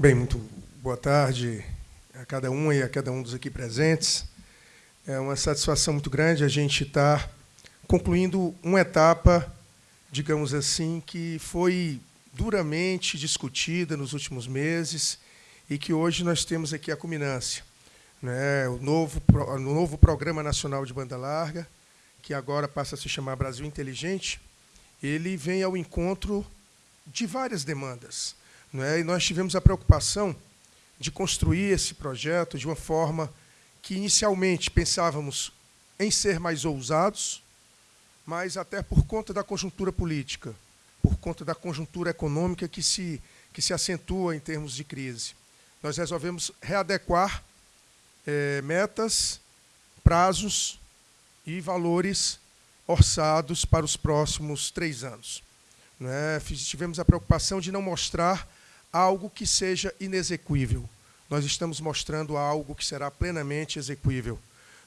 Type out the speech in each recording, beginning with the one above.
Bem, muito boa tarde a cada um e a cada um dos aqui presentes. É uma satisfação muito grande a gente estar concluindo uma etapa, digamos assim, que foi duramente discutida nos últimos meses e que hoje nós temos aqui a culminância. Né? O, novo, o novo Programa Nacional de Banda Larga, que agora passa a se chamar Brasil Inteligente, ele vem ao encontro de várias demandas. Né? E nós tivemos a preocupação de construir esse projeto de uma forma que, inicialmente, pensávamos em ser mais ousados, mas até por conta da conjuntura política, por conta da conjuntura econômica que se, que se acentua em termos de crise. Nós resolvemos readequar é, metas, prazos e valores orçados para os próximos três anos. Né? Tivemos a preocupação de não mostrar algo que seja inexequível. Nós estamos mostrando algo que será plenamente execuível.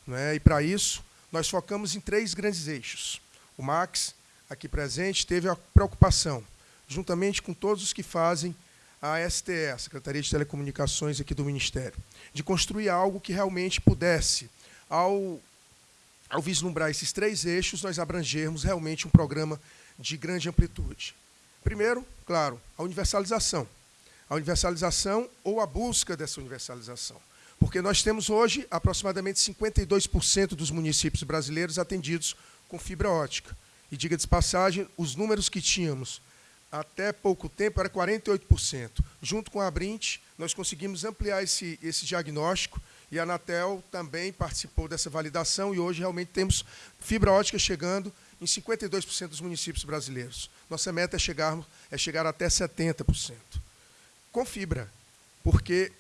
É? E, para isso, nós focamos em três grandes eixos. O Max, aqui presente, teve a preocupação, juntamente com todos os que fazem a STE, a Secretaria de Telecomunicações aqui do Ministério, de construir algo que realmente pudesse, ao, ao vislumbrar esses três eixos, nós abrangermos realmente um programa de grande amplitude. Primeiro, claro, a universalização a universalização ou a busca dessa universalização. Porque nós temos hoje aproximadamente 52% dos municípios brasileiros atendidos com fibra ótica. E, diga de passagem, os números que tínhamos até pouco tempo era 48%. Junto com a Brint, nós conseguimos ampliar esse, esse diagnóstico e a Anatel também participou dessa validação e hoje realmente temos fibra ótica chegando em 52% dos municípios brasileiros. Nossa meta é, chegarmos, é chegar até 70% com fibra, porque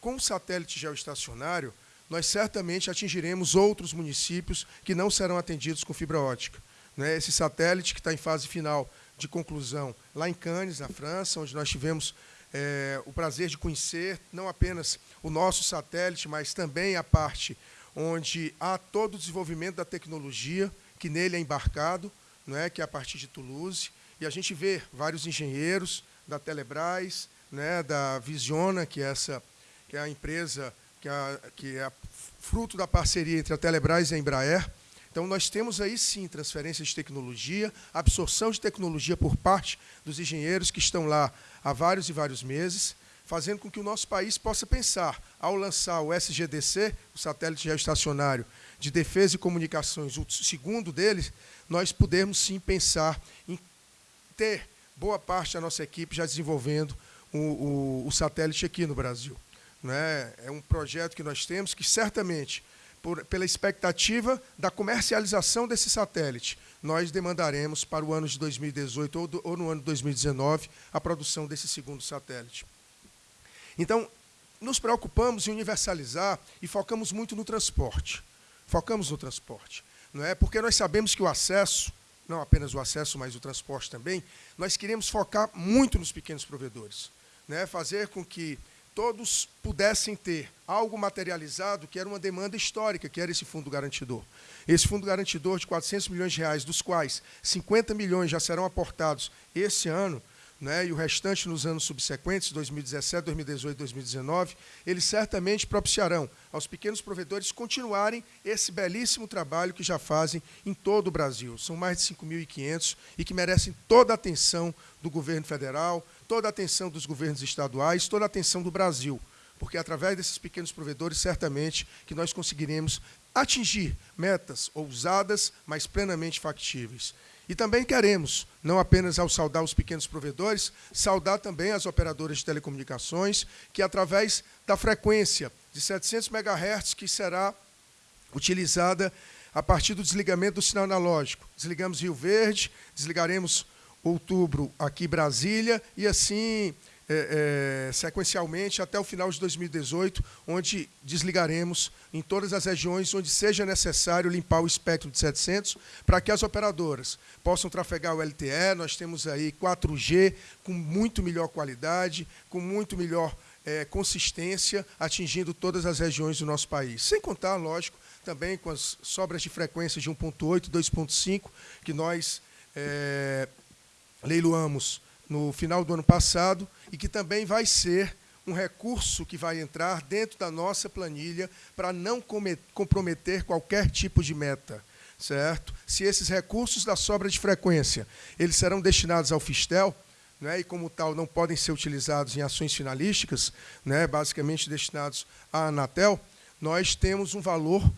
com o satélite geoestacionário, nós certamente atingiremos outros municípios que não serão atendidos com fibra ótica. Né? Esse satélite que está em fase final de conclusão lá em Cannes, na França, onde nós tivemos é, o prazer de conhecer não apenas o nosso satélite, mas também a parte onde há todo o desenvolvimento da tecnologia que nele é embarcado, não é, que é a partir de Toulouse, e a gente vê vários engenheiros da Telebrás, né, da Visiona, que é, essa, que é a empresa que é, que é fruto da parceria entre a Telebrás e a Embraer. Então, nós temos aí, sim, transferência de tecnologia, absorção de tecnologia por parte dos engenheiros que estão lá há vários e vários meses, fazendo com que o nosso país possa pensar, ao lançar o SGDC, o satélite geoestacionário de defesa e comunicações, o segundo deles, nós pudermos, sim, pensar em ter boa parte da nossa equipe já desenvolvendo o, o, o satélite aqui no Brasil. Né? É um projeto que nós temos que, certamente, por, pela expectativa da comercialização desse satélite, nós demandaremos para o ano de 2018 ou, do, ou no ano de 2019 a produção desse segundo satélite. Então, nos preocupamos em universalizar e focamos muito no transporte. Focamos no transporte. Não é? Porque nós sabemos que o acesso, não apenas o acesso, mas o transporte também, nós queremos focar muito nos pequenos provedores né, fazer com que todos pudessem ter algo materializado que era uma demanda histórica, que era esse fundo garantidor. Esse fundo garantidor de 400 milhões de reais, dos quais 50 milhões já serão aportados esse ano, né, e o restante nos anos subsequentes, 2017, 2018 2019, eles certamente propiciarão aos pequenos provedores continuarem esse belíssimo trabalho que já fazem em todo o Brasil. São mais de 5.500 e que merecem toda a atenção do governo federal, toda a atenção dos governos estaduais, toda a atenção do Brasil, porque através desses pequenos provedores, certamente, que nós conseguiremos atingir metas ousadas, mas plenamente factíveis. E também queremos, não apenas ao saudar os pequenos provedores, saudar também as operadoras de telecomunicações, que através da frequência de 700 MHz, que será utilizada a partir do desligamento do sinal analógico. Desligamos Rio Verde, desligaremos outubro aqui Brasília, e assim é, é, sequencialmente até o final de 2018, onde desligaremos em todas as regiões onde seja necessário limpar o espectro de 700, para que as operadoras possam trafegar o LTE. Nós temos aí 4G com muito melhor qualidade, com muito melhor é, consistência, atingindo todas as regiões do nosso país. Sem contar, lógico, também com as sobras de frequência de 1.8, 2.5, que nós é, leiloamos no final do ano passado e que também vai ser um recurso que vai entrar dentro da nossa planilha para não comprometer qualquer tipo de meta, certo? Se esses recursos da sobra de frequência, eles serão destinados ao Fistel, né, e como tal não podem ser utilizados em ações finalísticas, né, basicamente destinados à Anatel, nós temos um valor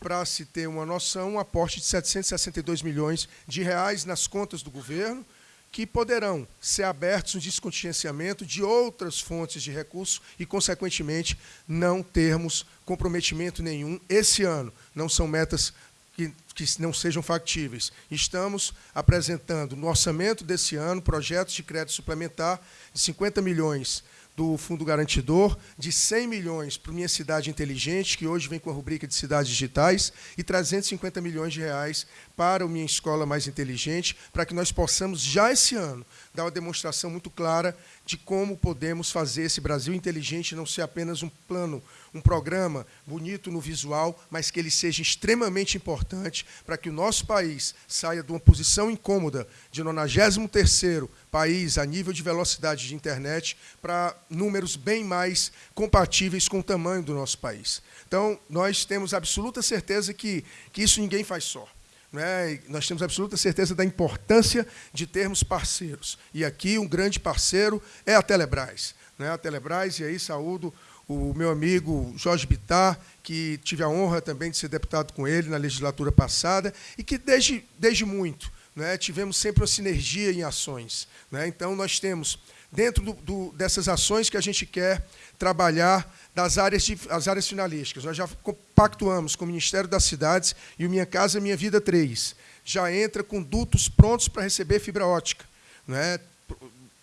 para se ter uma noção, um aporte de 762 milhões de reais nas contas do governo, que poderão ser abertos um descontingenciamento de outras fontes de recursos e, consequentemente, não termos comprometimento nenhum esse ano. Não são metas que, que não sejam factíveis. Estamos apresentando no orçamento desse ano projetos de crédito suplementar de 50 milhões do Fundo Garantidor, de 100 milhões para Minha Cidade Inteligente, que hoje vem com a rubrica de cidades digitais, e 350 milhões de reais para o Minha Escola Mais Inteligente, para que nós possamos, já esse ano, dar uma demonstração muito clara de como podemos fazer esse Brasil inteligente não ser apenas um plano, um programa bonito no visual, mas que ele seja extremamente importante para que o nosso país saia de uma posição incômoda de 93º país a nível de velocidade de internet para números bem mais compatíveis com o tamanho do nosso país. Então, nós temos absoluta certeza que, que isso ninguém faz só. Né? Nós temos absoluta certeza da importância de termos parceiros. E aqui um grande parceiro é a Telebrás. Né? A Telebrás, e aí saúdo o meu amigo Jorge Bittar, que tive a honra também de ser deputado com ele na legislatura passada, e que desde, desde muito né, tivemos sempre uma sinergia em ações. Né? Então, nós temos, dentro do, do, dessas ações que a gente quer trabalhar das áreas, de, as áreas finalísticas. Nós já compactuamos com o Ministério das Cidades e o Minha Casa Minha Vida 3. Já entra com dutos prontos para receber fibra ótica. Não, é?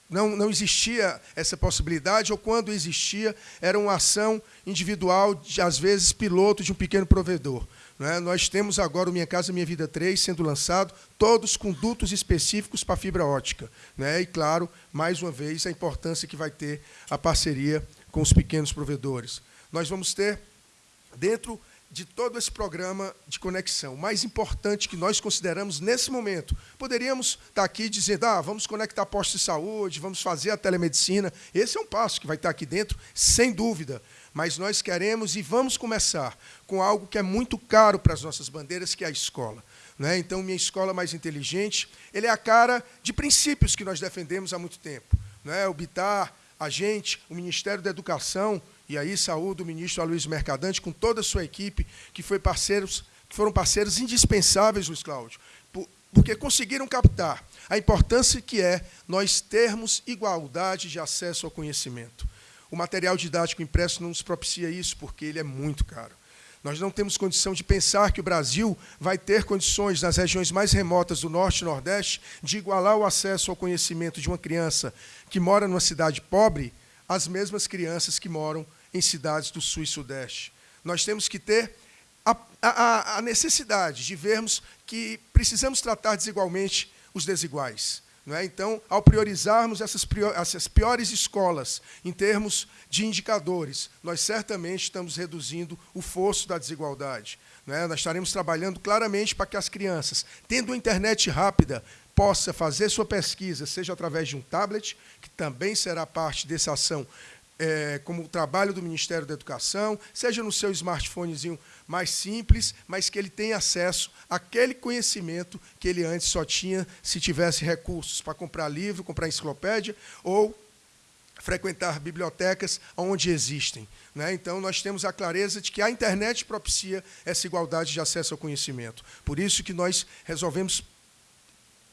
não, não existia essa possibilidade, ou quando existia, era uma ação individual, de, às vezes piloto de um pequeno provedor. É? Nós temos agora o Minha Casa Minha Vida 3 sendo lançado, todos com dutos específicos para fibra ótica. Né? E, claro, mais uma vez, a importância que vai ter a parceria com os pequenos provedores. Nós vamos ter, dentro de todo esse programa de conexão, o mais importante que nós consideramos nesse momento, poderíamos estar aqui dizendo, ah, vamos conectar postos de saúde, vamos fazer a telemedicina. Esse é um passo que vai estar aqui dentro, sem dúvida. Mas nós queremos e vamos começar com algo que é muito caro para as nossas bandeiras, que é a escola. Né? Então, minha escola mais inteligente, ele é a cara de princípios que nós defendemos há muito tempo. Né? O Bitar, a gente, o Ministério da Educação, e aí saúde o ministro Aloysio Mercadante, com toda a sua equipe, que, foi parceiros, que foram parceiros indispensáveis, Luiz Cláudio, porque conseguiram captar a importância que é nós termos igualdade de acesso ao conhecimento. O material didático impresso não nos propicia isso, porque ele é muito caro. Nós não temos condição de pensar que o Brasil vai ter condições, nas regiões mais remotas do Norte e Nordeste, de igualar o acesso ao conhecimento de uma criança que mora numa cidade pobre às mesmas crianças que moram em cidades do Sul e Sudeste. Nós temos que ter a, a, a necessidade de vermos que precisamos tratar desigualmente os desiguais. É? Então, ao priorizarmos essas, essas piores escolas em termos de indicadores, nós certamente estamos reduzindo o fosso da desigualdade. É? Nós estaremos trabalhando claramente para que as crianças, tendo internet rápida, possa fazer sua pesquisa, seja através de um tablet, que também será parte dessa ação é, como o trabalho do Ministério da Educação, seja no seu smartphonezinho mais simples, mas que ele tenha acesso àquele conhecimento que ele antes só tinha se tivesse recursos para comprar livro, comprar enciclopédia ou frequentar bibliotecas onde existem. Né? Então, nós temos a clareza de que a internet propicia essa igualdade de acesso ao conhecimento. Por isso que nós resolvemos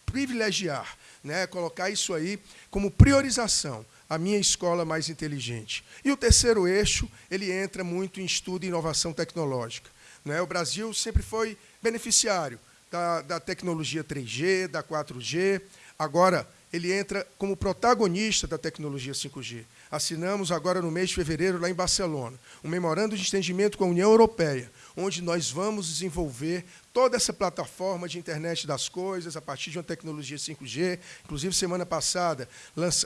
privilegiar, né? colocar isso aí como priorização a minha escola mais inteligente. E o terceiro eixo, ele entra muito em estudo e inovação tecnológica. Né? O Brasil sempre foi beneficiário da, da tecnologia 3G, da 4G. Agora, ele entra como protagonista da tecnologia 5G. Assinamos agora no mês de fevereiro, lá em Barcelona, um memorando de entendimento com a União Europeia, onde nós vamos desenvolver toda essa plataforma de internet das coisas a partir de uma tecnologia 5G. Inclusive, semana passada,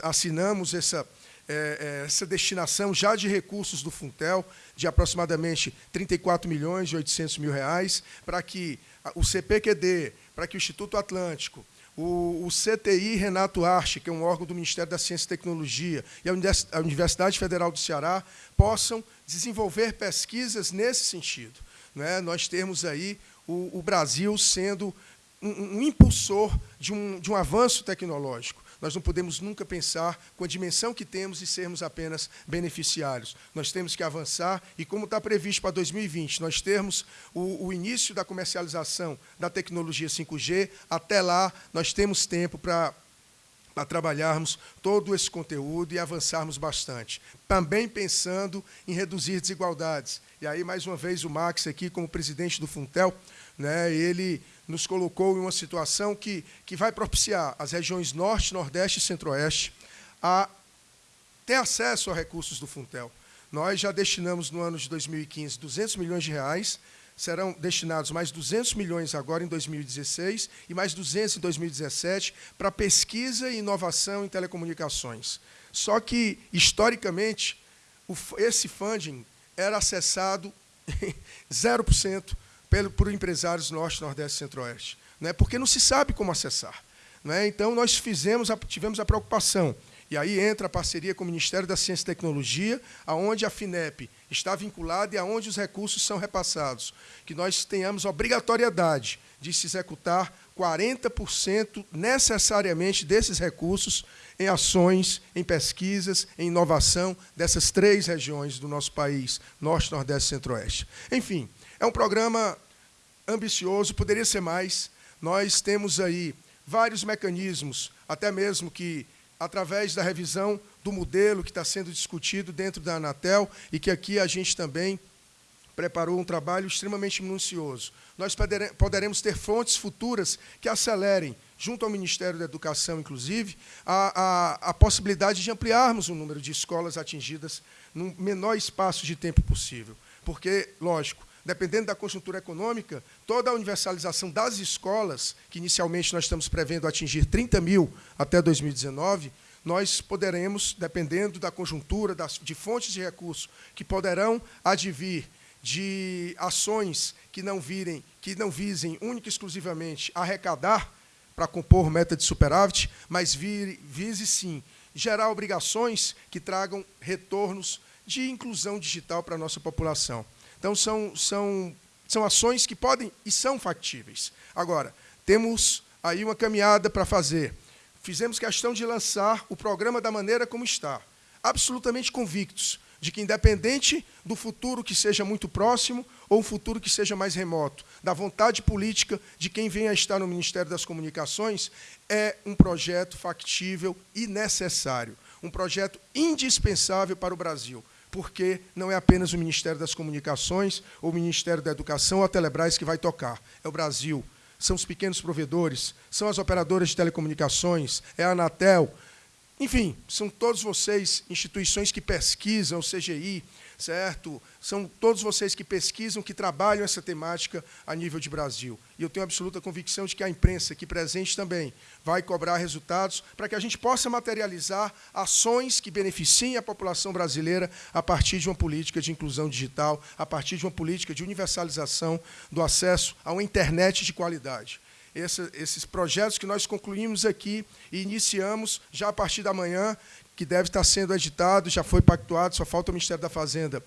assinamos essa, é, é, essa destinação já de recursos do Funtel, de aproximadamente 34 milhões e 800 mil reais, para que o CPQD, para que o Instituto Atlântico, o, CTI Renato Arche, que é um órgão do Ministério da Ciência e Tecnologia, e a Universidade Federal do Ceará possam desenvolver pesquisas nesse sentido. Né? Nós temos aí o, o Brasil sendo um, um impulsor de um, de um avanço tecnológico. Nós não podemos nunca pensar com a dimensão que temos e sermos apenas beneficiários. Nós temos que avançar e, como está previsto para 2020, nós termos o, o início da comercialização da tecnologia 5G, até lá nós temos tempo para para trabalharmos todo esse conteúdo e avançarmos bastante. Também pensando em reduzir desigualdades. E aí, mais uma vez, o Max aqui, como presidente do Funtel, né, ele nos colocou em uma situação que, que vai propiciar as regiões Norte, Nordeste e Centro-Oeste a ter acesso a recursos do Funtel. Nós já destinamos no ano de 2015 200 milhões de reais, serão destinados mais 200 milhões agora em 2016 e mais 200 em 2017 para pesquisa e inovação em telecomunicações. Só que, historicamente, esse funding era acessado 0% por empresários norte, nordeste e centro-oeste, né? porque não se sabe como acessar. Né? Então, nós fizemos, tivemos a preocupação, e aí entra a parceria com o Ministério da Ciência e Tecnologia, aonde a FINEP está vinculada e aonde os recursos são repassados, que nós tenhamos obrigatoriedade de se executar 40% necessariamente desses recursos em ações, em pesquisas, em inovação dessas três regiões do nosso país, Norte, Nordeste e Centro-Oeste. Enfim, é um programa ambicioso, poderia ser mais. Nós temos aí vários mecanismos, até mesmo que, através da revisão do modelo que está sendo discutido dentro da Anatel, e que aqui a gente também preparou um trabalho extremamente minucioso. Nós poderemos ter fontes futuras que acelerem, junto ao Ministério da Educação, inclusive, a, a, a possibilidade de ampliarmos o número de escolas atingidas no menor espaço de tempo possível. Porque, lógico, dependendo da conjuntura econômica, toda a universalização das escolas, que inicialmente nós estamos prevendo atingir 30 mil até 2019, nós poderemos, dependendo da conjuntura, das, de fontes de recursos que poderão advir de ações que não virem, que não visem única e exclusivamente arrecadar para compor meta de superávit, mas vire, vise sim gerar obrigações que tragam retornos de inclusão digital para a nossa população. Então, são, são, são ações que podem e são factíveis. Agora, temos aí uma caminhada para fazer. Fizemos questão de lançar o programa da maneira como está, absolutamente convictos de que, independente do futuro que seja muito próximo ou um futuro que seja mais remoto, da vontade política de quem venha a estar no Ministério das Comunicações, é um projeto factível e necessário, um projeto indispensável para o Brasil porque não é apenas o Ministério das Comunicações, ou o Ministério da Educação, ou a Telebrás que vai tocar. É o Brasil. São os pequenos provedores, são as operadoras de telecomunicações, é a Anatel. Enfim, são todos vocês, instituições que pesquisam, o CGI, certo? São todos vocês que pesquisam, que trabalham essa temática a nível de Brasil. E eu tenho absoluta convicção de que a imprensa aqui presente também vai cobrar resultados para que a gente possa materializar ações que beneficiem a população brasileira a partir de uma política de inclusão digital, a partir de uma política de universalização do acesso a uma internet de qualidade. Esse, esses projetos que nós concluímos aqui e iniciamos já a partir da manhã, que deve estar sendo editado, já foi pactuado, só falta o Ministério da Fazenda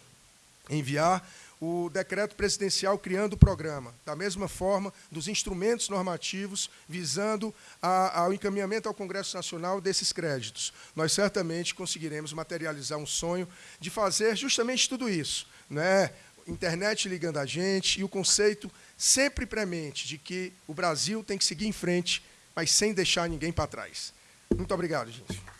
enviar o decreto presidencial criando o programa, da mesma forma dos instrumentos normativos visando a, ao encaminhamento ao Congresso Nacional desses créditos. Nós certamente conseguiremos materializar um sonho de fazer justamente tudo isso, né? internet ligando a gente e o conceito sempre premente de que o Brasil tem que seguir em frente, mas sem deixar ninguém para trás. Muito obrigado, gente.